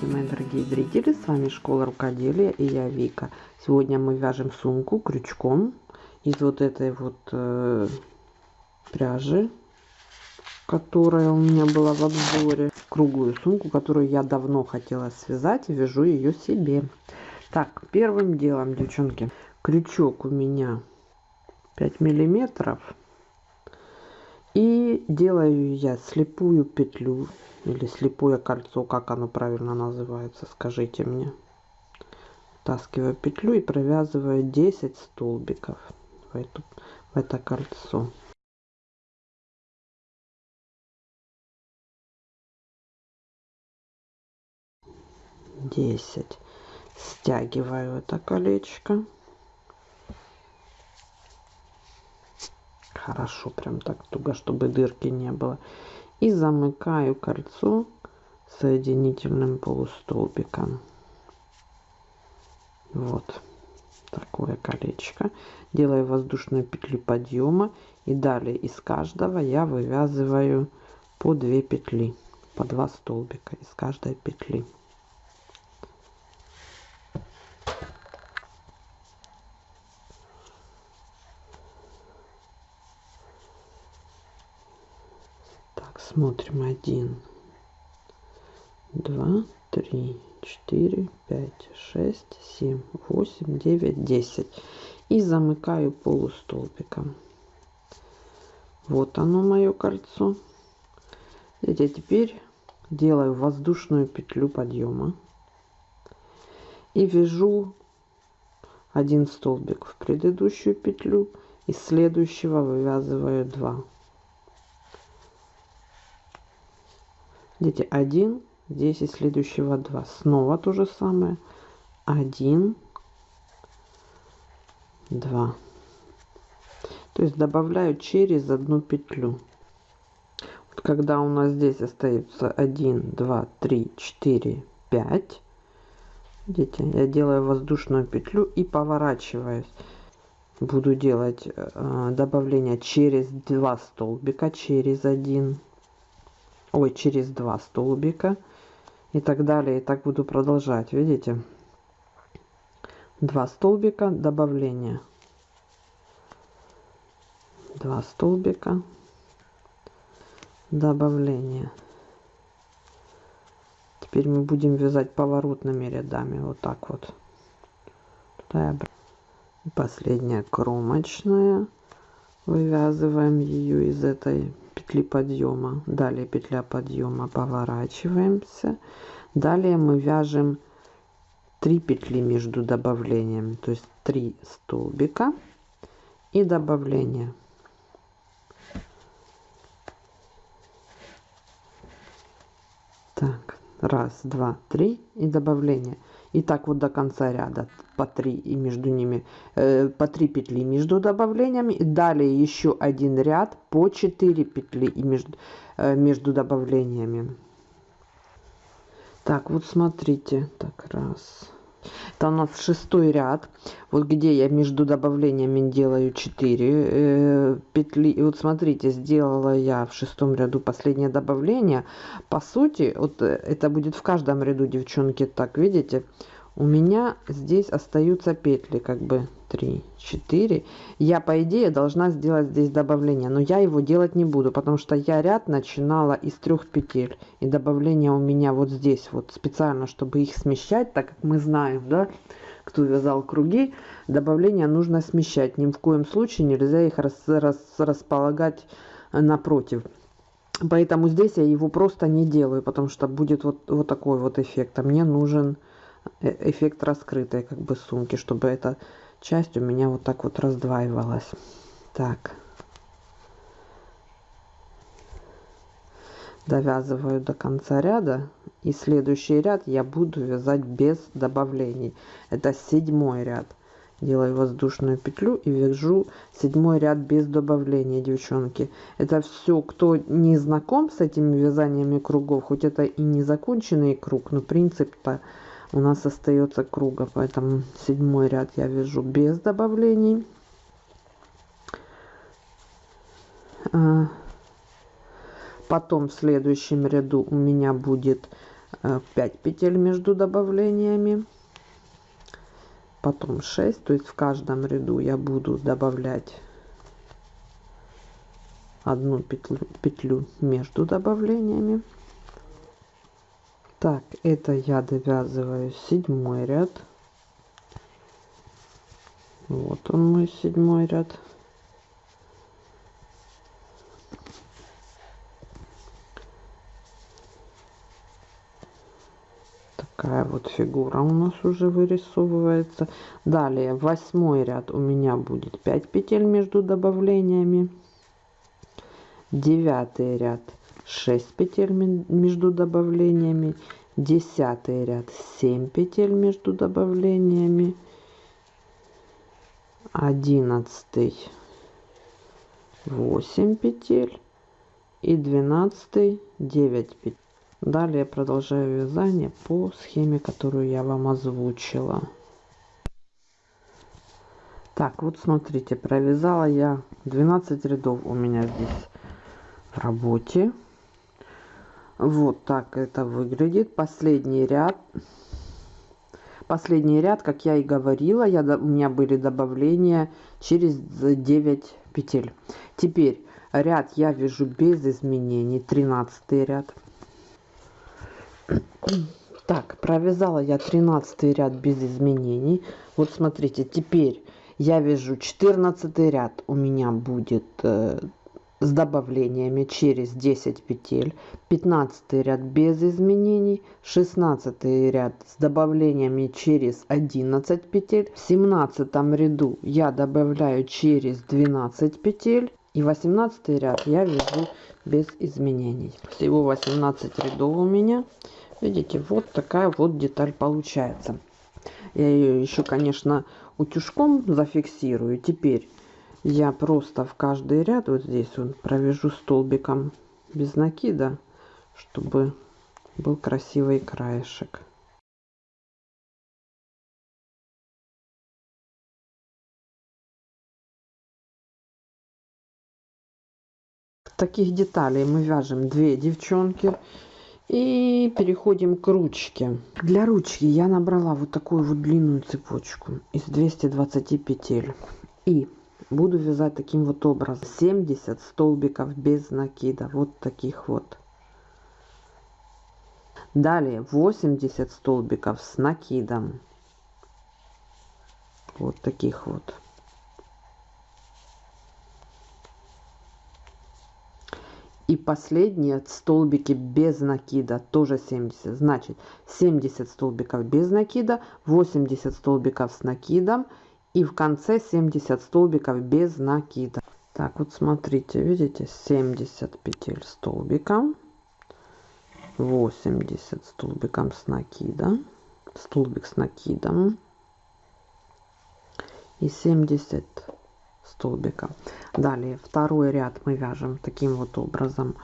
Здравствуйте, мои дорогие зрители! С вами Школа Рукоделия и я Вика. Сегодня мы вяжем сумку крючком из вот этой вот э, пряжи, которая у меня была в обзоре. Круглую сумку, которую я давно хотела связать вяжу ее себе. Так, первым делом, девчонки, крючок у меня 5 миллиметров. И делаю я слепую петлю или слепое кольцо, как оно правильно называется, скажите мне. Втаскиваю петлю и провязываю 10 столбиков в, эту, в это кольцо. Десять. Стягиваю это колечко. Хорошо, прям так туго, чтобы дырки не было. И замыкаю кольцо соединительным полустолбиком. Вот такое колечко. Делаю воздушную петлю подъема и далее из каждого я вывязываю по 2 петли по 2 столбика из каждой петли смотрим один два три четыре пять шесть семь восемь девять десять. И замыкаю полустолбиком. Вот оно мое кольцо. Видите, теперь делаю воздушную петлю подъема. И вяжу один столбик в предыдущую петлю. Из следующего вывязываю 2 Видите, 1, здесь из следующего 2. Снова то же самое. 1, 2. То есть добавляю через одну петлю. Вот когда у нас здесь остается 1, 2, 3, 4, 5. Видите, я делаю воздушную петлю и поворачиваюсь. Буду делать э, добавление через два столбика, через один ой через два столбика. И так далее. И так буду продолжать. Видите? Два столбика. Добавления два столбика. Добавление. Теперь мы будем вязать поворотными рядами. Вот так вот. Последняя кромочная. Вывязываем ее из этой петли подъема далее петля подъема поворачиваемся. Далее мы вяжем 3 петли между добавлениями то есть 3 столбика и добавление. Так раз два три и добавление и так вот до конца ряда по 3 и между ними э, по 3 петли между добавлениями. Далее еще один ряд по 4 петли и между э, между добавлениями. Так вот смотрите. Так раз это у нас шестой ряд. Вот где я между добавлениями делаю 4 э, петли. И вот смотрите сделала я в шестом ряду последнее добавление. По сути вот э, это будет в каждом ряду девчонки так видите у меня здесь остаются петли как бы 3 4 я по идее должна сделать здесь добавление но я его делать не буду потому что я ряд начинала из трех петель. И добавление у меня вот здесь вот специально чтобы их смещать так как мы знаем да кто вязал круги добавление нужно смещать. Ни в коем случае нельзя их рас, рас, располагать напротив. Поэтому здесь я его просто не делаю потому что будет вот вот такой вот эффект а мне нужен Э, эффект раскрытой как бы сумки чтобы эта часть у меня вот так вот раздваивалась. Так. Довязываю до конца ряда и следующий ряд я буду вязать без добавлений. Это седьмой ряд. Делаю воздушную петлю и вяжу седьмой ряд без добавления девчонки. Это все кто не знаком с этими вязаниями кругов хоть это и не законченный круг но принцип-то у нас остается круга поэтому седьмой ряд я вяжу без добавлений. А, потом в следующем ряду у меня будет 5 э, петель между добавлениями. Потом 6 то есть в каждом ряду я буду добавлять одну петлю, петлю между добавлениями так это я довязываю седьмой ряд. Вот он мой седьмой ряд. Такая вот фигура у нас уже вырисовывается. Далее восьмой ряд. У меня будет 5 петель между добавлениями. Девятый ряд 6 петель между добавлениями десятый ряд 7 петель между добавлениями одиннадцатый 8 петель и двенадцатый 9 петель Далее продолжаю вязание по схеме, которую я вам озвучила. Так, вот смотрите, провязала я 12 рядов у меня здесь в работе. Вот так это выглядит. Последний ряд. Последний ряд, как я и говорила, я, у меня были добавления через 9 петель. Теперь ряд я вяжу без изменений. 13 ряд. Так, провязала я 13 ряд без изменений. Вот смотрите, теперь я вяжу 14 ряд у меня будет э, с добавлениями через 10 петель 15 ряд без изменений 16 ряд с добавлениями через 11 петель. В 17 ряду я добавляю через 12 петель и 18 ряд я вяжу без изменений. Всего 18 рядов у меня. Видите вот такая вот деталь получается. Я ее еще конечно утюжком зафиксирую. Теперь я просто в каждый ряд вот здесь вот провяжу столбиком без накида чтобы был красивый краешек. Таких деталей мы вяжем две девчонки и переходим к ручке. Для ручки я набрала вот такую вот длинную цепочку из 220 петель. И буду вязать таким вот образом. 70 столбиков без накида. Вот таких вот. Далее 80 столбиков с накидом. Вот таких вот. И последние столбики без накида тоже 70 значит 70 столбиков без накида 80 столбиков с накидом и в конце 70 столбиков без накида так вот смотрите видите 70 петель столбиком 80 столбиком с накидом столбик с накидом и 70 столбика далее второй ряд мы вяжем таким вот образом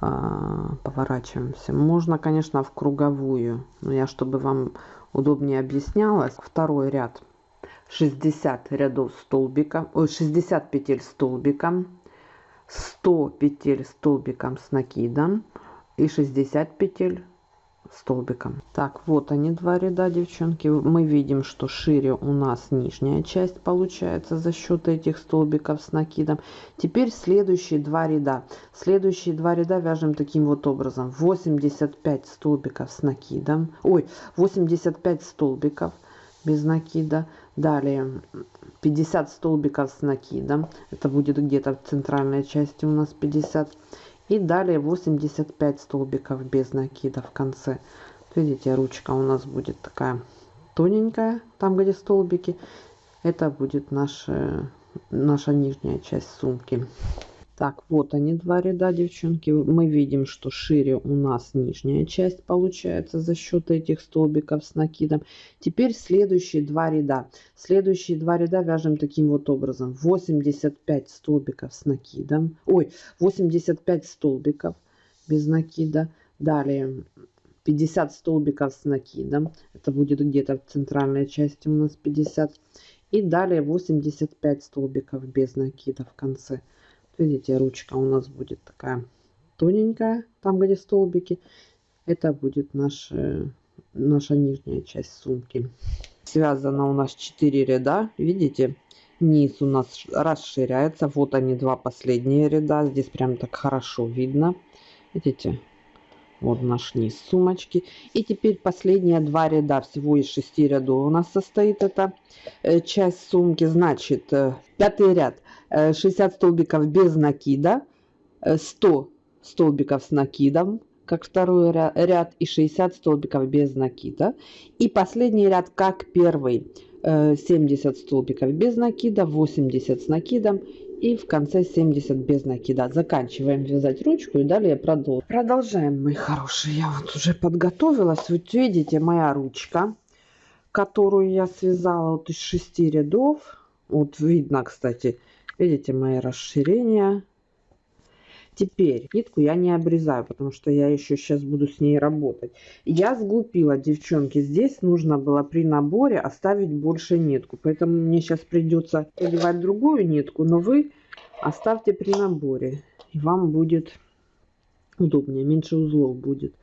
а, поворачиваемся. Можно конечно в круговую но я чтобы вам удобнее объяснялась второй ряд 60 рядов столбика 60 петель столбиком 100 петель столбиком с накидом и 60 петель столбиком. Так вот они два ряда девчонки. Мы видим что шире у нас нижняя часть получается за счет этих столбиков с накидом. Теперь следующие два ряда. Следующие два ряда вяжем таким вот образом. 85 столбиков с накидом. Ой 85 столбиков без накида далее 50 столбиков с накидом. Это будет где-то в центральной части у нас 50 и далее 85 столбиков без накида в конце. Видите ручка у нас будет такая тоненькая там где столбики. Это будет наша наша нижняя часть сумки так, вот они два ряда, девчонки. Мы видим, что шире у нас нижняя часть получается за счет этих столбиков с накидом. Теперь следующие два ряда. Следующие два ряда вяжем таким вот образом. 85 столбиков с накидом. Ой, 85 столбиков без накида. Далее 50 столбиков с накидом. Это будет где-то в центральной части у нас 50. И далее 85 столбиков без накида в конце видите ручка у нас будет такая тоненькая там где столбики это будет наша, наша нижняя часть сумки. Связано у нас 4 ряда, видите? Низ у нас расширяется. Вот они, два последние ряда. Здесь прям так хорошо видно. Видите? Вот наш низ сумочки. И теперь последние два ряда. Всего из шести рядов у нас состоит эта э, часть сумки. Значит, э, пятый ряд. 60 э, столбиков без накида. 100 столбиков с накидом как второй ряд и 60 столбиков без накида. И последний ряд как первый. 70 столбиков без накида, 80 с накидом и в конце 70 без накида. Заканчиваем вязать ручку и далее продолжим. Продолжаем, мои хорошие. Я вот уже подготовилась. Вот видите, моя ручка, которую я связала вот из 6 рядов. Вот видно, кстати, видите, мои расширения. Теперь нитку я не обрезаю, потому что я еще сейчас буду с ней работать. Я сглупила, девчонки. Здесь нужно было при наборе оставить больше нитку. Поэтому мне сейчас придется одевать другую нитку. Но вы оставьте при наборе. И вам будет удобнее, меньше узлов будет.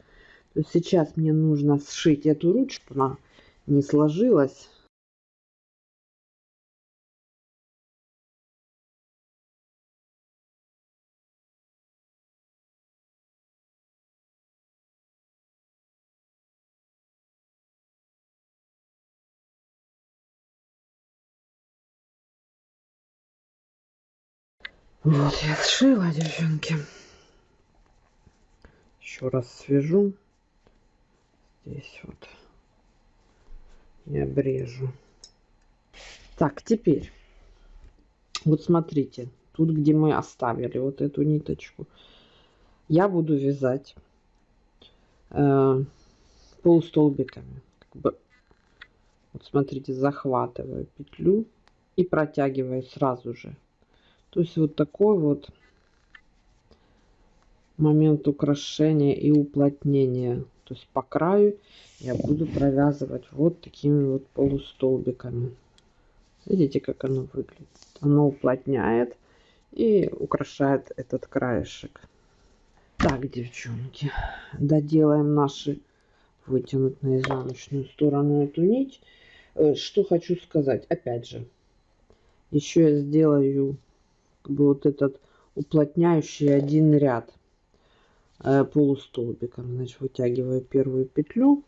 То есть сейчас мне нужно сшить эту ручку. Она не сложилась. Вот я сшила, девчонки. Еще раз свяжу. Здесь вот. И обрежу. Так, теперь. Вот смотрите. Тут, где мы оставили вот эту ниточку. Я буду вязать э, полустолбиками. Как бы, вот смотрите, захватываю петлю и протягиваю сразу же то есть вот такой вот момент украшения и уплотнения. То есть по краю я буду провязывать вот такими вот полустолбиками. Видите, как оно выглядит? Оно уплотняет и украшает этот краешек. Так, девчонки, доделаем наши вытянуть на изнаночную сторону эту нить. Э, что хочу сказать, опять же, еще я сделаю как бы вот этот уплотняющий один ряд э, полустолбиком. Значит, вытягиваю первую петлю.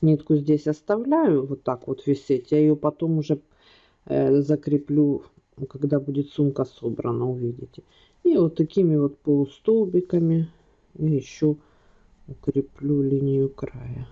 Нитку здесь оставляю вот так вот висеть. Я ее потом уже э, закреплю, когда будет сумка собрана, увидите. И вот такими вот полустолбиками я еще укреплю линию края.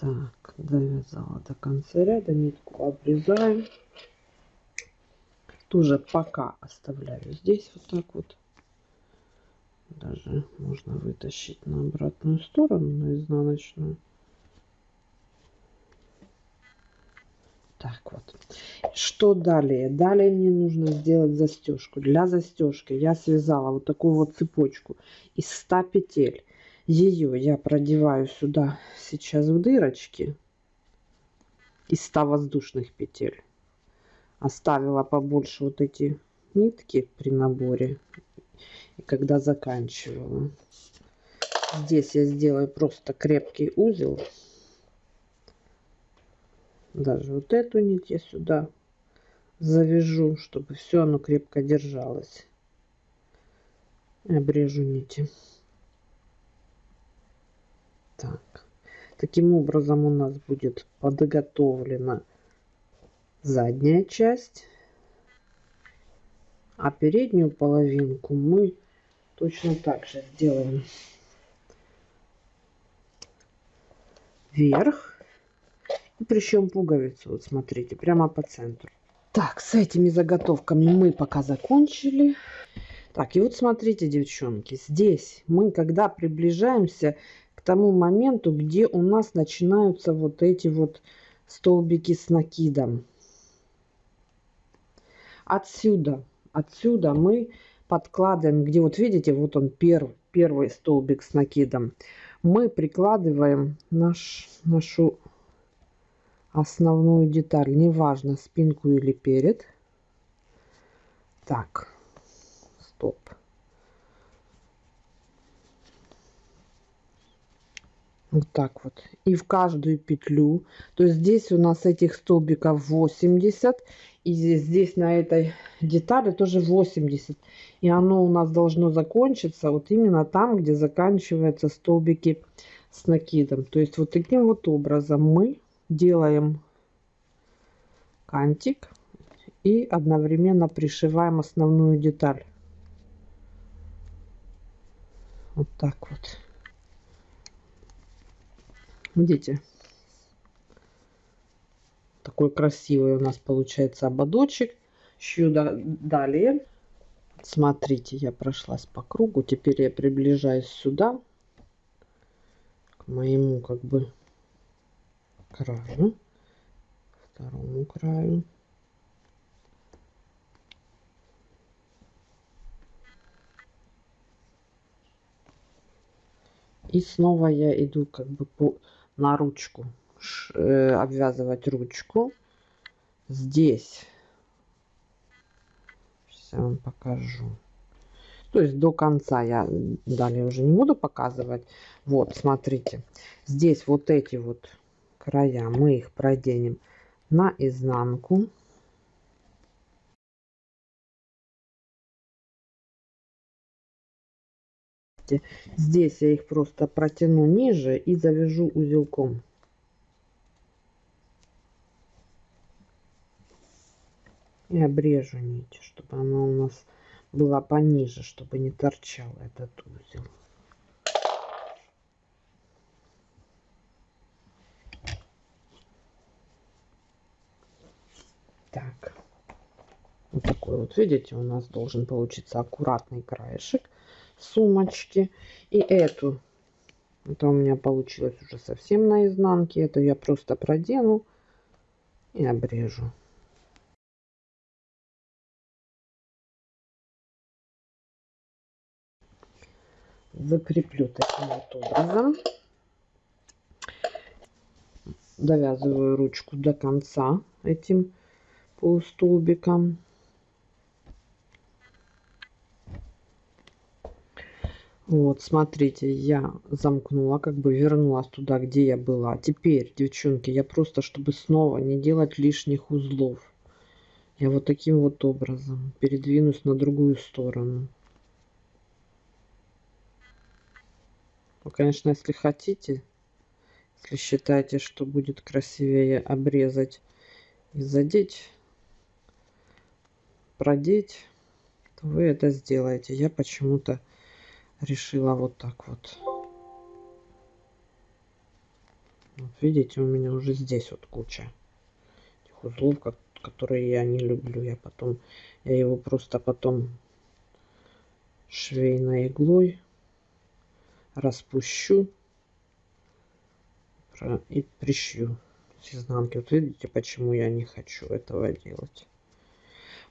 Так, довязала до конца ряда, нитку обрезаю. Тоже пока оставляю здесь вот так вот. Даже можно вытащить на обратную сторону, на изнаночную. Так вот. Что далее? Далее мне нужно сделать застежку. Для застежки я связала вот такую вот цепочку из 100 петель. Ее я продеваю сюда сейчас в дырочки из 100 воздушных петель. Оставила побольше вот эти нитки при наборе. И когда заканчивала. Здесь я сделаю просто крепкий узел. Даже вот эту нить я сюда завяжу, чтобы все оно крепко держалось. Обрежу нити. Так. Таким образом у нас будет подготовлена задняя часть. А переднюю половинку мы точно так же сделаем вверх. И причем пуговицу, вот смотрите, прямо по центру. Так, с этими заготовками мы пока закончили. Так, и вот смотрите, девчонки, здесь мы, когда приближаемся тому моменту, где у нас начинаются вот эти вот столбики с накидом. Отсюда, отсюда мы подкладываем, где вот видите, вот он первый, первый столбик с накидом. мы прикладываем наш, нашу основную деталь, неважно спинку или перед. Так, стоп. Вот так вот. И в каждую петлю. То есть здесь у нас этих столбиков 80. И здесь, здесь на этой детали тоже 80. И оно у нас должно закончиться вот именно там, где заканчиваются столбики с накидом. То есть вот таким вот образом мы делаем кантик и одновременно пришиваем основную деталь. Вот так вот. Видите? Такой красивый у нас получается ободочек. Еще далее. Смотрите, я прошлась по кругу. Теперь я приближаюсь сюда. К моему как бы краю. Второму краю. И снова я иду как бы по на ручку, э, обвязывать ручку. Здесь, сейчас я вам покажу. То есть до конца я далее уже не буду показывать. Вот, смотрите, здесь вот эти вот края, мы их проденем на изнанку. Здесь я их просто протяну ниже и завяжу узелком. И обрежу нить, чтобы она у нас была пониже, чтобы не торчал этот узел. Так. Вот такой вот, видите, у нас должен получиться аккуратный краешек сумочки. И эту. Это у меня получилось уже совсем на изнанке. Это я просто продену и обрежу. Закреплю таким вот образом. Довязываю ручку до конца этим полустолбиком. Вот, смотрите, я замкнула, как бы вернулась туда, где я была. Теперь, девчонки, я просто, чтобы снова не делать лишних узлов, я вот таким вот образом передвинусь на другую сторону. Ну, конечно, если хотите, если считаете, что будет красивее обрезать и задеть, продеть, то вы это сделаете. Я почему-то решила вот так вот. Вот видите, у меня уже здесь вот куча этих узлов, которые я не люблю. Я потом, я его просто потом швейной иглой распущу и пришью с изнанки. Вот видите, почему я не хочу этого делать.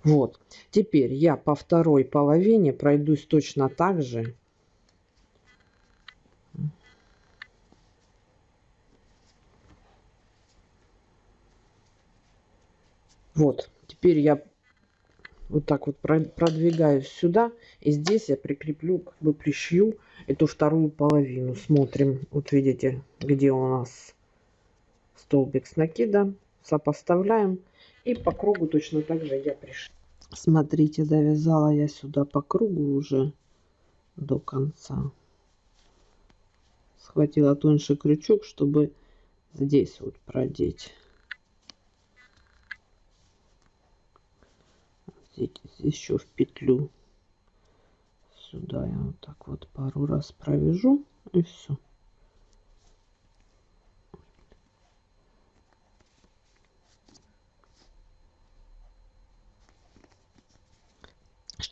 Вот. Теперь я по второй половине пройдусь точно так же. Вот, теперь я вот так вот продвигаюсь сюда. И здесь я прикреплю, как бы пришью эту вторую половину. Смотрим, вот видите, где у нас столбик с накида. Сопоставляем. И по кругу точно так же я пришью. Смотрите, довязала я сюда по кругу уже до конца. Схватила тоньше крючок, чтобы здесь вот продеть. Еще в петлю. Сюда я вот так вот пару раз провяжу и все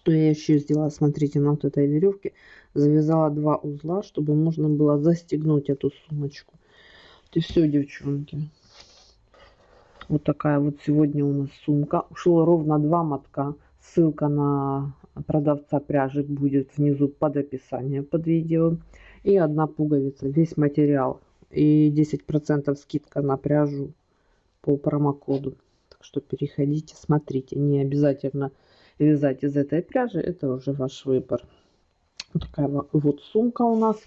что я еще сделала? Смотрите на вот этой веревке завязала два узла чтобы можно было застегнуть эту сумочку. И все девчонки вот такая вот сегодня у нас сумка. Ушло ровно два мотка Ссылка на продавца пряжи будет внизу под описанием под видео. И одна пуговица, весь материал. И 10% скидка на пряжу по промокоду. Так что переходите, смотрите. Не обязательно вязать из этой пряжи, это уже ваш выбор. Вот такая вот сумка у нас.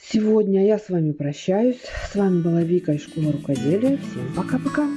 Сегодня я с вами прощаюсь. С вами была Вика из школы рукоделия. Всем пока-пока.